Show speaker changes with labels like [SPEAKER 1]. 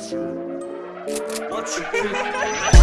[SPEAKER 1] Aç you.